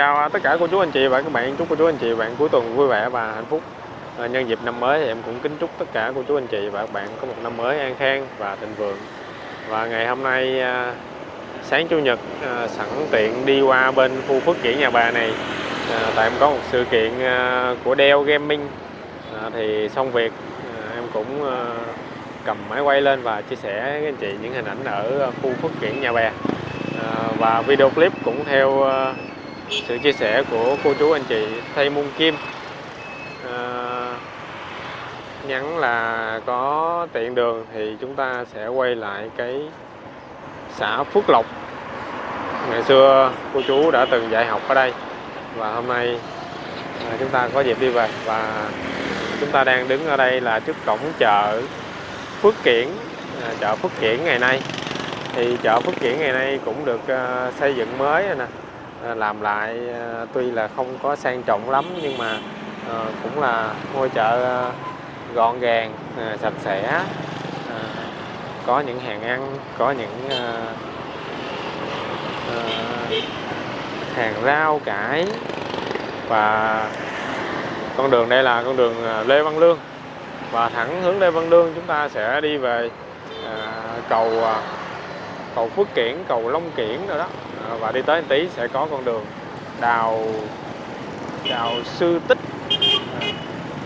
chào tất cả cô chú anh chị và các bạn. Chúc cô chú anh chị và bạn cuối tuần vui vẻ và hạnh phúc. À, nhân dịp năm mới thì em cũng kính chúc tất cả cô chú anh chị và các bạn có một năm mới an khang và thịnh vượng. Và ngày hôm nay à, sáng chủ nhật à, sẵn tiện đi qua bên khu phước kiển nhà bà này. À, tại em có một sự kiện à, của Dell Gaming. À, thì xong việc à, em cũng à, cầm máy quay lên và chia sẻ với anh chị những hình ảnh ở à, khu phước kiển nhà bè à, và video clip cũng theo à, sự chia sẻ của cô chú anh chị Thay Môn Kim. À, nhắn là có tiện đường thì chúng ta sẽ quay lại cái xã Phước Lộc. Ngày xưa cô chú đã từng dạy học ở đây và hôm nay à, chúng ta có dịp đi về và chúng ta đang đứng ở đây là trước cổng chợ Phước Kiển à, chợ Phước Kiển ngày nay. Thì chợ Phước Kiển ngày nay cũng được à, xây dựng mới rồi nè. Ờ, làm lại ờ, tuy là không có sang trọng lắm nhưng mà ờ, cũng là ngôi chợ gọn gàng sạch sẽ có những hàng ăn có những hàng rau cải và con đường đây là con đường Lê Văn Lương. Và thẳng hướng Lê Văn Lương chúng ta sẽ đi về à, cầu à, cầu Phước Kiển cầu Long Kiển rồi đó. Ờ, và đi tới tí sẽ có con đường đào đào Sư Tích. Ờ,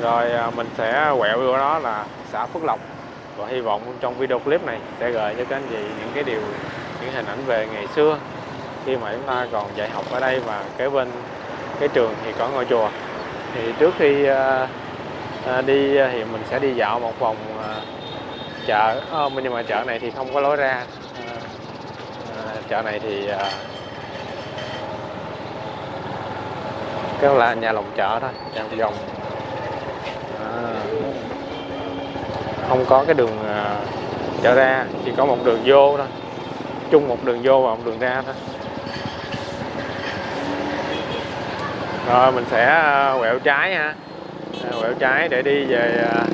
rồi ờ, mình sẽ quẹo vô đó là xã Phước Lộc. Và hy vọng trong video clip này sẽ gợi cho các anh chị những cái điều, những hình ảnh về ngày xưa khi mà chúng ta còn dạy học ở đây và kế bên cái trường thì có ngôi chùa. Thì trước khi đi thì mình sẽ đi dạo một vòng chợ. Nhưng mà chợ này thì không có lối ra chợ này thì à, cái là nhà lòng chợ thôi nhà lòng vòng. À, không có cái đường à, chợ ra chỉ có một đường vô thôi. Chung một đường vô và một đường ra thôi. Rồi mình sẽ à, quẹo trái ha. Quẹo trái để đi về à,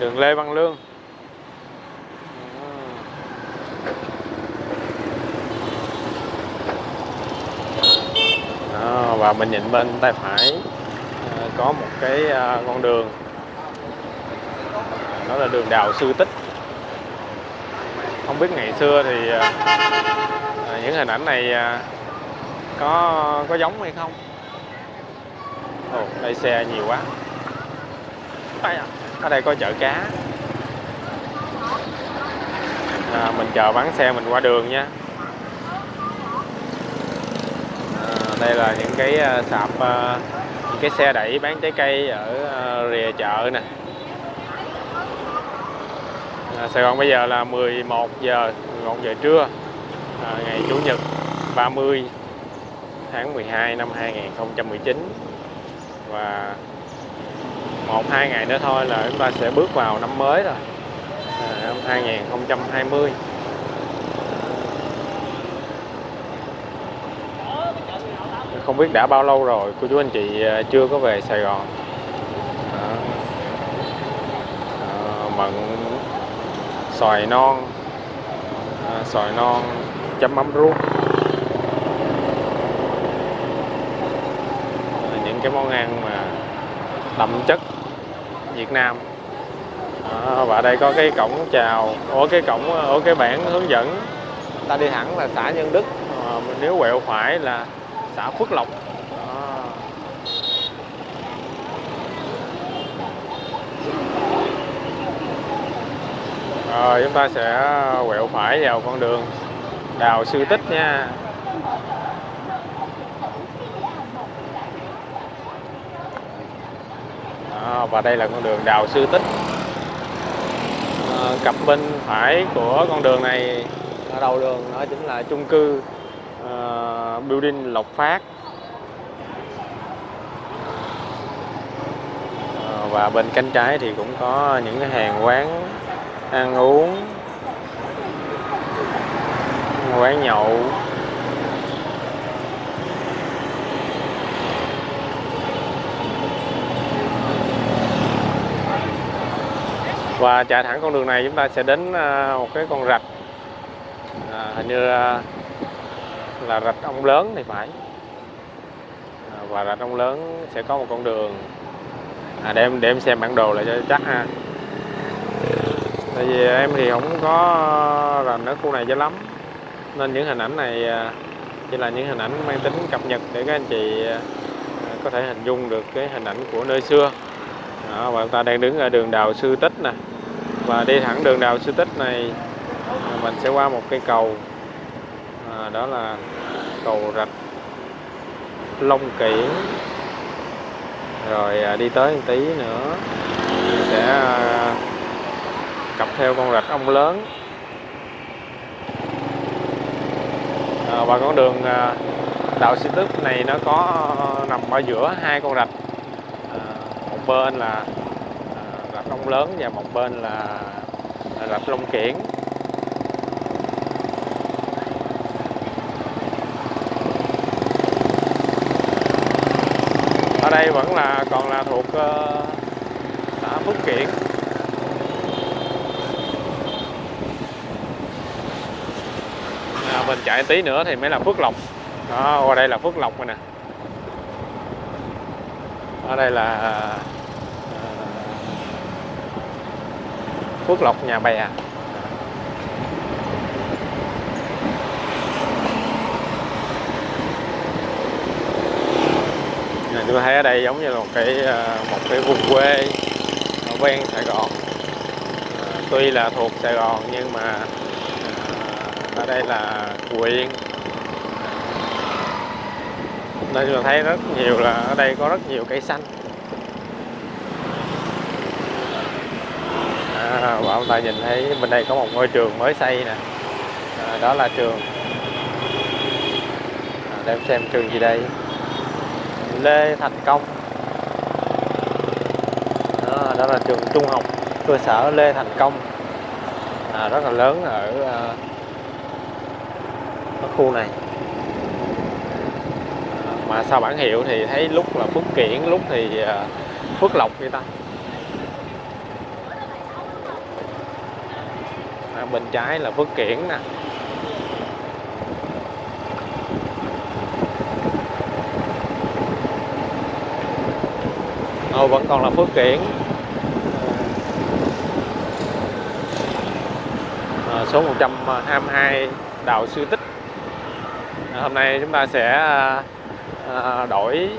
đường Lê Văn Lương Đó, và mình nhìn bên tay phải ờ, có một cái ờ, con đường. Đó là đường đào sư tích. Không biết ngày xưa thì ờ, những hình ảnh này có có giống hay không? Ồ, đây xe nhiều quá. À, ở đây có chợ cá. À, mình chờ bán xe mình qua đường nha à, đây là những cái ờ, sạp ờ, những cái xe đẩy bán trái cây ở ờ, rìa chợ nè. À, Sài Gòn bây giờ là 11 giờ 11 giờ trưa à, ngày Chủ nhật 30 tháng 12 năm 2019 và một hai ngày nữa thôi là chúng ta sẽ bước vào năm mới rồi. À, năm 2020 không biết đã bao lâu rồi cô chú anh chị à, chưa có về Sài Gòn. À, à, mận xoài non à, xoài non chấm mắm ruốc. À, những cái món ăn mà đậm chất Việt Nam. À, và đây có cái cổng chào ở cái cổng ở cái bảng hướng dẫn. Ta đi thẳng là xã Nhân Đức. À, nếu quẹo phải là xã Phước Lộc. À. rồi chúng ta sẽ quẹo phải vào con đường đào sư tích nha. Đó, và đây là con đường đào sư tích. À, cặp bên phải của con đường này ở đầu đường đó chính là chung cư uh, building Lộc Phát. Ờ, và bên cánh trái thì cũng có những cái hàng quán ăn uống quán nhậu. Và chạy thẳng con đường này chúng ta sẽ đến ờ, một cái con rạch. À, hình như là rạch ông lớn thì phải. À, và rạch ông lớn sẽ có một con đường. À, để em để em xem bản đồ lại cho chắc ha. Tại vì em thì không có rành ở khu này cho lắm. Nên những hình ảnh này à, chỉ là những hình ảnh mang tính cập nhật để các anh chị à, có thể hình dung được cái hình ảnh của nơi xưa. Đó, và chúng ta đang đứng ở đường đào sư tích nè. Và đi thẳng đường đào sư tích này à, mình sẽ qua một cây cầu à, đó là cầu rạch Long Kiển rồi à, đi tới một tí nữa. Sẽ à, cặp theo con rạch ông lớn. À, và con đường à, đào sư này nó có à, nằm ở giữa hai con rạch. À, một bên là à, rạch ông lớn và một bên là à, rạch Long Kiển. Đây vẫn là còn là thuộc uh, xã Phước Kiển. À, mình chạy tí nữa thì mới là Phước Lộc. Đó qua đây là Phước Lộc rồi nè. Ở đây là uh, Phước Lộc nhà bè. Tôi thấy ở đây giống như là một cái ờ, một cái vùng quê ở ven Sài Gòn. À, tuy là thuộc Sài Gòn nhưng mà à, ở đây là huyện nên tôi thấy rất nhiều là ở đây có rất nhiều cây xanh. À, và ông ta nhìn thấy bên đây có một ngôi trường mới xây nè. À, đó là trường à, để xem trường gì đây. Lê Thành Công. Đó, đó là trường trung học cơ sở Lê Thành Công. À, rất là lớn ở, à, ở khu này. À, mà sau bản hiệu thì thấy lúc là Phước Kiển lúc thì à, Phước Lộc vậy ta. À, bên trái là Phước Kiển nè. Vẫn còn là Phước Kiển. À, số 122 Đào Sư Tích. À, hôm nay chúng ta sẽ à, à, đổi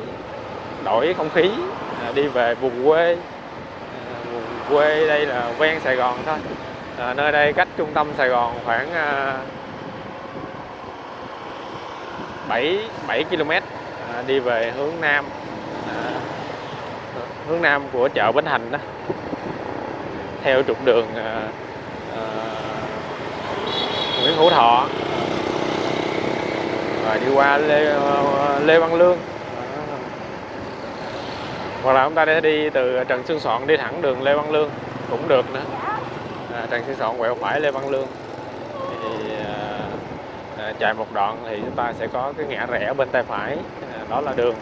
đổi không khí à, đi về vùng quê. À, vùng quê đây là ven Sài Gòn thôi. À, nơi đây cách trung tâm Sài Gòn khoảng à, 7 7 km à, đi về hướng Nam hướng nam của chợ Bến Thành đó. Theo trục đường uh, uh, Nguyễn Hữu Thọ. Rồi đi qua Lê, ờ, Lê Văn Lương. Hoặc là chúng ta sẽ đi từ Trần Xuân Soạn đi thẳng đường Lê Văn Lương cũng được nữa. À, Trần Xuân Soạn quẹo phải Lê Văn Lương. Thì à, chạy một đoạn thì chúng ta sẽ có cái ngã rẽ bên tay phải à, đó là đường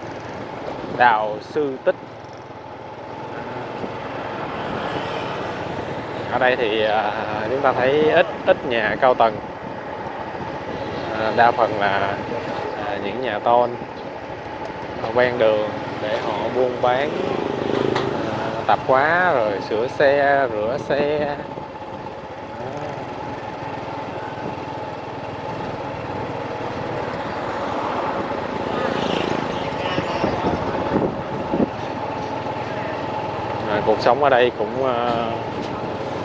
Đào Sư Tích. Ở đây thì à, chúng ta thấy ít ít nhà cao tầng. À, đa phần là à, những nhà tôn ven đường để họ buôn bán tạp hóa rồi sửa xe, rửa xe. Cuộc sống ở đây cũng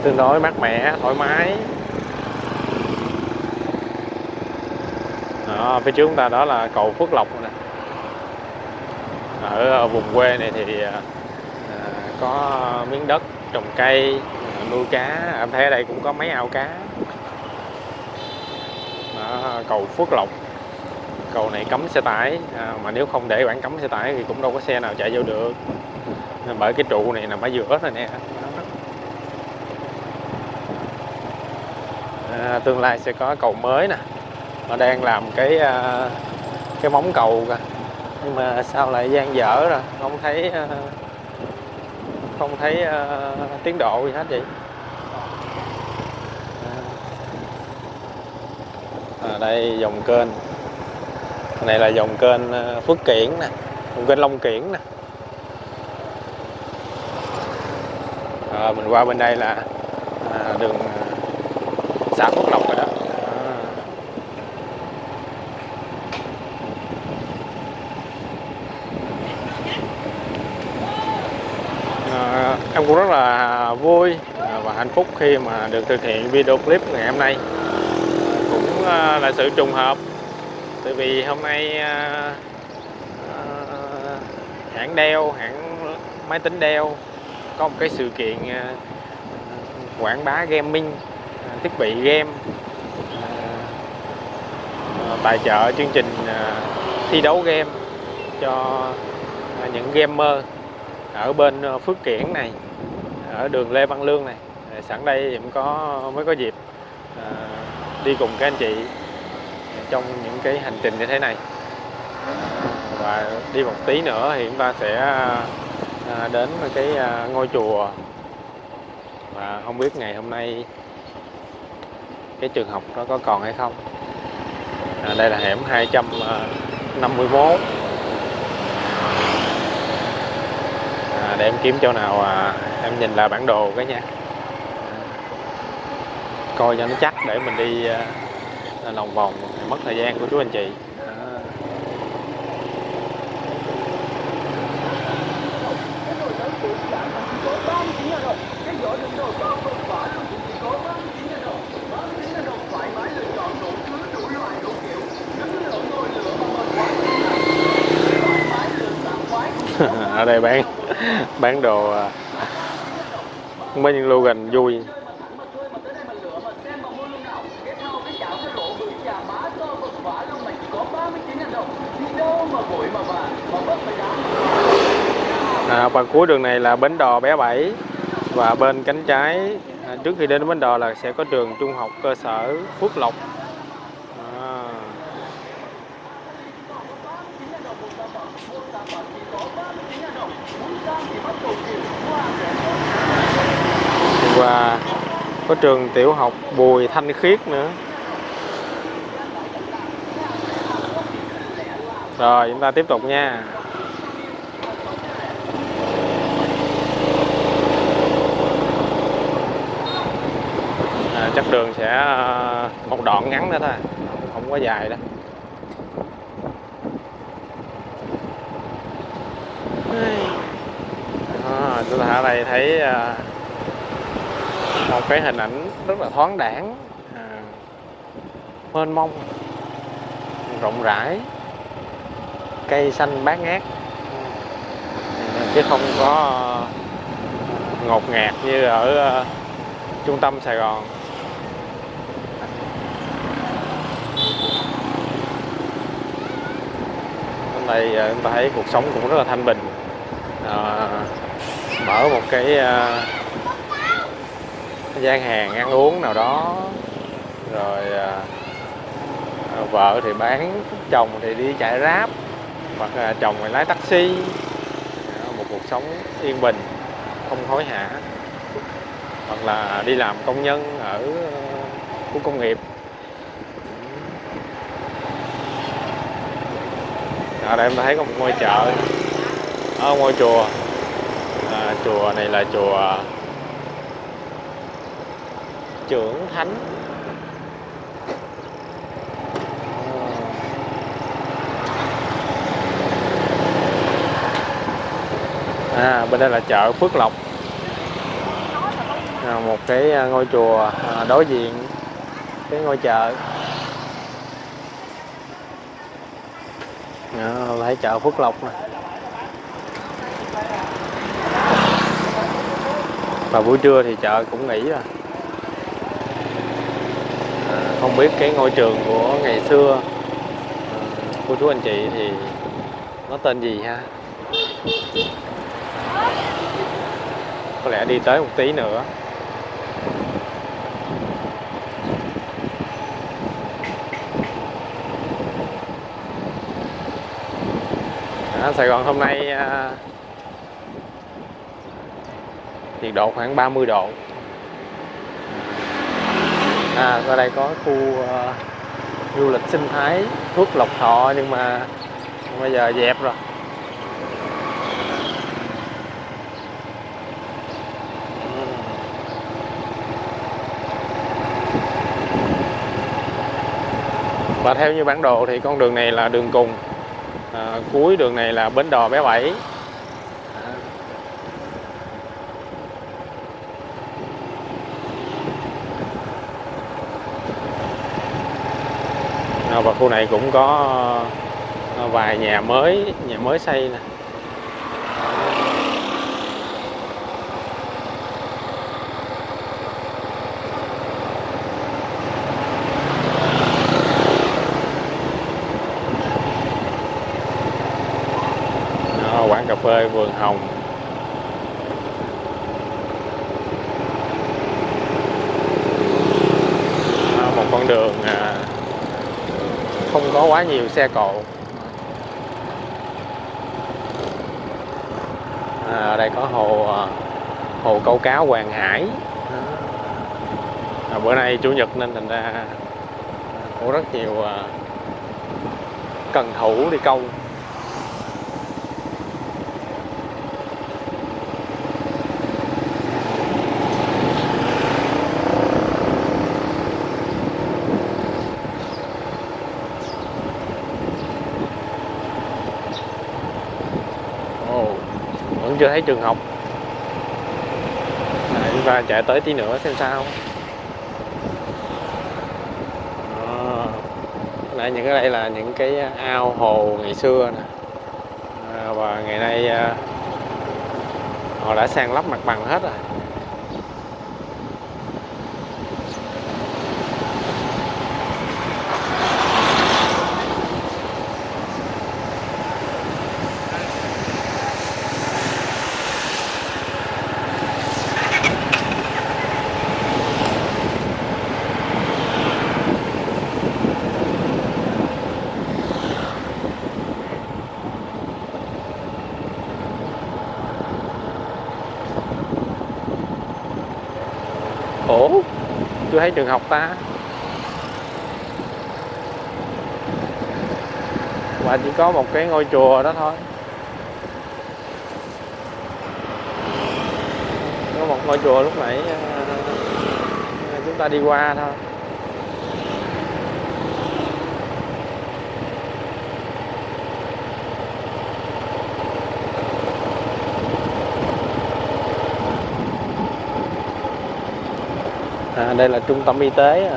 tương đối mát mẻ thoải mái. Đó, phía trước chúng ta đó là cầu Phước Lộc nè. Ở vùng quê này thì à, à, có miếng đất trồng cây nuôi cá. Em thấy ở đây cũng có mấy ao cá. Đó, cầu Phước Lộc. Cầu này cấm xe tải. À, mà nếu không để bản cấm xe tải thì cũng đâu có xe nào chạy vô được. Bởi cái trụ này nằm ở giữa rồi nè. À, tương lai sẽ có cầu mới nè. Họ đang làm cái à, cái móng cầu kìa. Nhưng mà sao lại gian dở rồi? Không thấy à, không thấy à, tiến độ gì hết vậy? À, à đây dòng kênh. Này là dòng kênh à, Phước Kiển nè. Dòng kênh Long Kiển nè. À, mình qua bên đây là à, đường à, xã Phước Lộc rồi đó à. Em cũng rất là vui và hạnh phúc khi mà được thực hiện video clip ngày hôm nay cũng à, là sự trùng hợp tại vì hôm nay à, à, hãng đeo hãng máy tính đeo có một cái sự kiện à, quảng bá gaming thiết bị game à, à, tài trợ chương trình à, thi đấu game cho những gamer ở bên Phước Kiển này, ở đường Lê Văn Lương này. Sẵn đây cũng có, mới có dịp đi cùng các anh chị trong những cái hành trình như thế này. Và đi một tí nữa thì chúng ta sẽ đến cái ngôi chùa. Và không biết ngày hôm nay cái trường học đó có còn hay không? À, đây là hẻm 251 à, à, để em kiếm chỗ nào à, em nhìn lại bản đồ cái nha. Coi cho nó chắc để mình đi à, lòng vòng mất thời gian của chú anh chị à ở đây bán bán đồ à, mấy những slogan vui. À, và cuối đường này là bến đò bé bảy và bên cánh trái. À, trước khi đến bến đò là sẽ có trường trung học cơ sở Phước Lộc à và có trường tiểu học Bùi Thanh Khiết nữa. Rồi chúng ta tiếp tục nha. À, chắc đường sẽ à, một đoạn ngắn nữa thôi. Không quá dài đâu. À, chúng ta ở đây thấy à, một cái hình ảnh rất là thoáng đãng à, mênh mông rộng rãi cây xanh bát ngát. Ừ, chứ không có ngột ngạt như ở ờ, trung tâm Sài Gòn. Hôm nay ờ, chúng ta thấy cuộc sống cũng rất là thanh bình. À, mở một cái gian hàng ăn uống nào đó. Rồi à, à vợ thì bán chồng thì đi chạy ráp hoặc là chồng thì lái taxi. Một cuộc sống yên bình không hối hả. Hoặc là đi làm công nhân ở khu công nghiệp. Ở đây em thấy có một ngôi chợ. Ở ngôi chùa. À, chùa này là chùa trưởng thánh. À, bên đây là chợ Phước Lộc. À, một cái à, ngôi chùa à, đối diện cái ngôi chợ. À, thấy chợ Phước Lộc này. và buổi trưa thì chợ cũng nghỉ rồi. à, không biết cái ngôi trường của ngày xưa ờ, cô chú anh chị thì nó tên gì ha? Có lẽ đi tới một tí nữa. À, Sài Gòn hôm nay à, nhiệt độ khoảng 30 độ à ở đây có khu uh, du lịch sinh thái Phước Lộc Thọ nhưng mà bây giờ dẹp rồi. Và theo như bản đồ thì con đường này là đường cùng. À, cuối đường này là bến đò bé bảy. Ờ, và khu này cũng có ờ, vài nhà mới nhà mới xây nè. Quán cà phê vườn hồng Đó, một con đường à, không có quá nhiều xe cộ. À, ở đây có hồ à, hồ câu cá Hoàng Hải. À, bữa nay chủ nhật nên thành ra à, có rất nhiều à, cần thủ đi câu Ồ, vẫn chưa thấy trường học. Đấy, và chạy tới tí nữa xem sao. Đó. Những cái đây là những cái ao hồ ngày xưa nè. À, Và ngày nay à, họ đã san lấp mặt bằng hết rồi. Chưa thấy trường học ta. Và chỉ có một cái ngôi chùa đó thôi. Có một ngôi chùa lúc nãy ờ, chúng ta đi qua thôi. Đây là trung tâm y tế.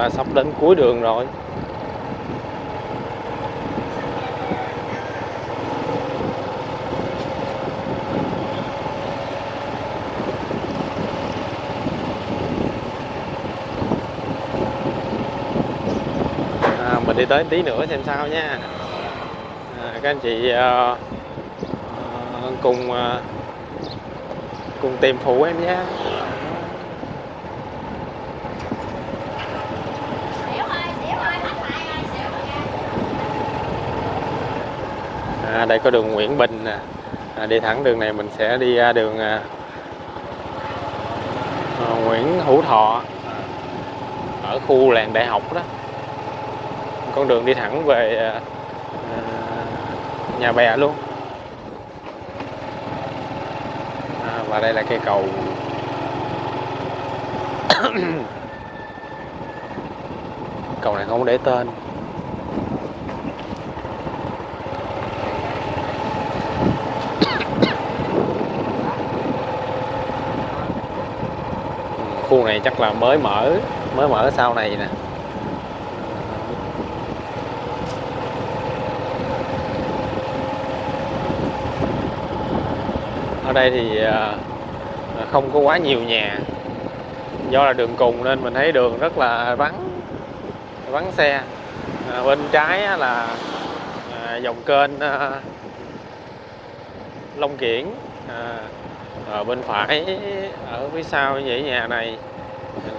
À. sắp đến cuối đường rồi à, mình đi tới tí nữa xem sao nha à, các anh chị ờ, ờ cùng ờ, cùng tìm phụ em nhé. Đây có đường Nguyễn Bình nè. À, đi thẳng đường này mình sẽ đi ra đường à, à Nguyễn Hữu Thọ ở khu làng đại học đó. Con đường đi thẳng về à, à nhà bè luôn. À, và đây là cây cầu. Cầu này không để tên khu này chắc là mới mở mới mở sau này nè. Ở đây thì à, à, không có quá nhiều nhà. Do là đường cùng nên mình thấy đường rất là vắng vắng xe. À, bên trái là à, dòng kênh à, Long Kiển. À, ở bên phải ở phía sau dãy nhà này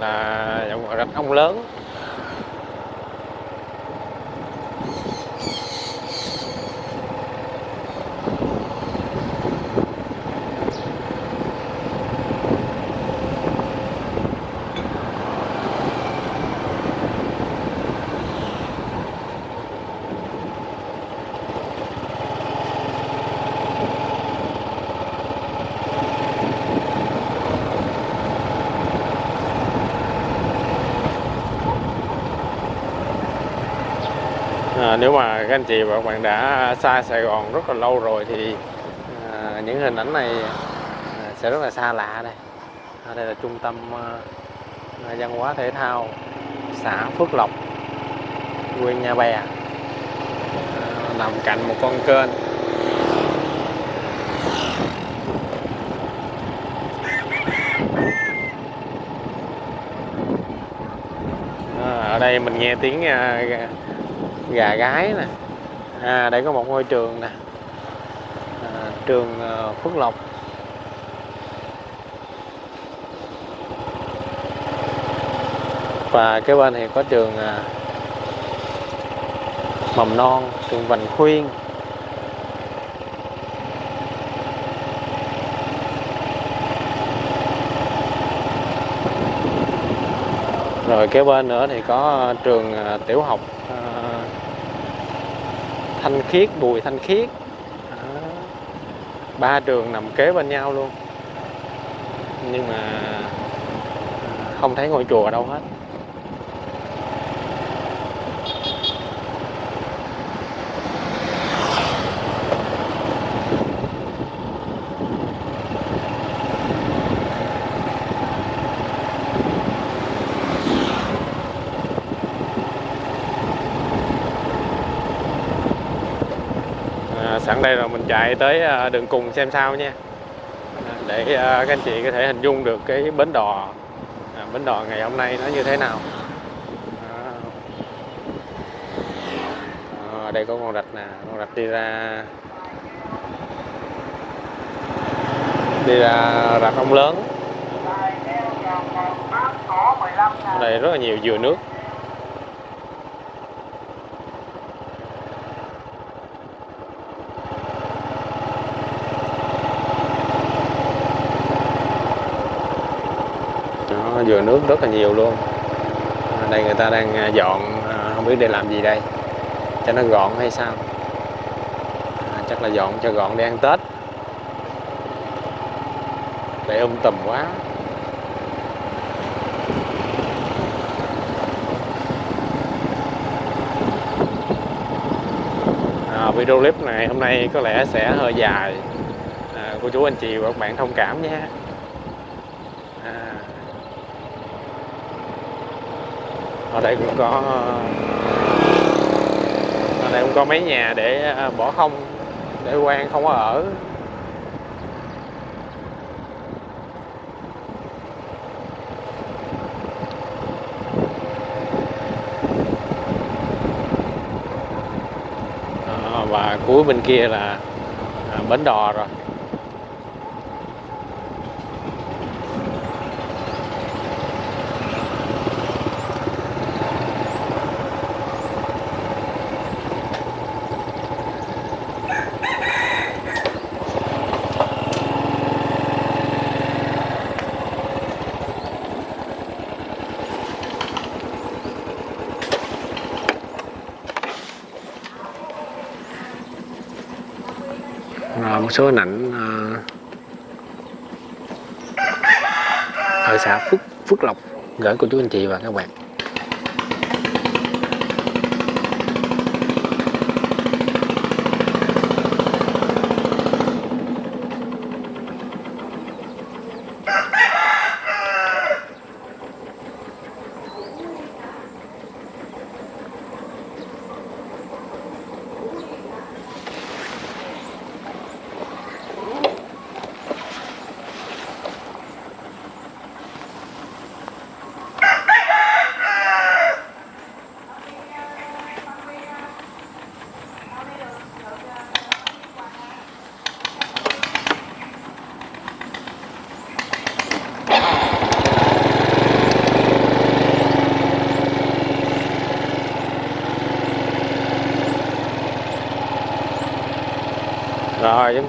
là rạch ông lớn. À, nếu mà các anh chị và các bạn đã xa Sài Gòn rất là lâu rồi thì à, những hình ảnh này à, sẽ rất là xa lạ đây. À, đây là trung tâm à, văn hóa thể thao xã Phước Lộc, huyện Nhà Bè, à, nằm cạnh một con kênh. À, ở đây mình nghe tiếng à, gà gái nè. À đây có một ngôi trường nè. À, trường ờ, Phước Lộc. Và cái bên thì có trường à, mầm non trường Vành Khuyên. Rồi kế bên nữa thì có trường à, tiểu học. Thanh Khiết, Bùi Thanh Khiết. Đó. ba trường nằm kế bên nhau luôn. Nhưng mà à, không thấy ngôi chùa đâu hết à, sẵn đây rồi mình chạy tới à, đường cùng xem sao nha. Để à, các anh chị có thể hình dung được cái bến đò à, bến đò ngày hôm nay nó như thế nào. À, đây có con rạch nè con rạch đi ra đi ra rạch ông lớn. Ở đây rất là nhiều dừa nước Đó, dừa nước rất là nhiều luôn. Đây người ta đang à, dọn à, không biết để làm gì đây. Cho nó gọn hay sao? À, chắc là dọn cho gọn để ăn tết. Để um tùm quá. À, video clip này hôm nay có lẽ sẽ hơi dài. À, cô chú anh chị và các bạn thông cảm nhé à. Ở đây cũng có, ở đây cũng có mấy nhà để à, bỏ không, để quan không có ở. Và cuối bên kia là à, bến đò rồi à, một số hình ảnh ờ, ở xã Phước Phước Lộc, gửi cô chú anh chị và các bạn.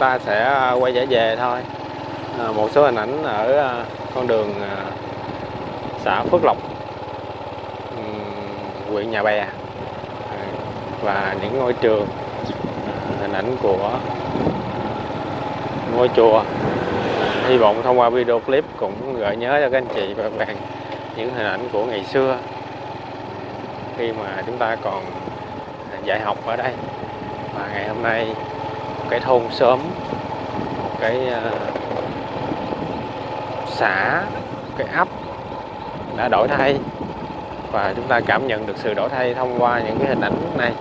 Ta sẽ à, quay trở về thôi. À, một số hình ảnh ở à, con đường à, xã Phước Lộc huyện Nhà Bè. Và những ngôi trường hình ảnh của ngôi chùa. Hy vọng thông qua video clip cũng gợi nhớ cho các anh chị và các bạn những hình ảnh của ngày xưa khi mà chúng ta còn dạy học ở đây. Và ngày hôm nay cái thôn xóm một cái uh, xã một cái ấp đã đổi thay. Và chúng ta cảm nhận được sự đổi thay thông qua những cái hình ảnh này.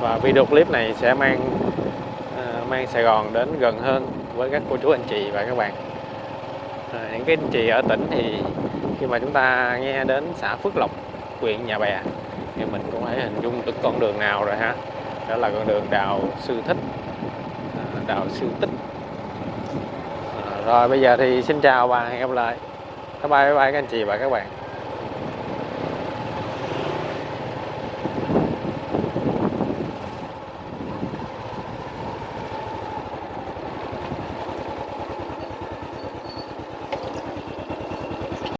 Và video clip này sẽ mang uh, mang Sài Gòn đến gần hơn với các cô chú anh chị và các bạn. À, những cái anh chị ở tỉnh thì khi mà chúng ta nghe đến xã Phước Lộc huyện Nhà Bè thì mình cũng phải hình dung được con đường nào rồi ha. Đó là con đường đào sư thích đạo siêu sư tích. Rồi, bây giờ thì xin chào và hẹn gặp lại. Bye bye bye các anh chị và các bạn.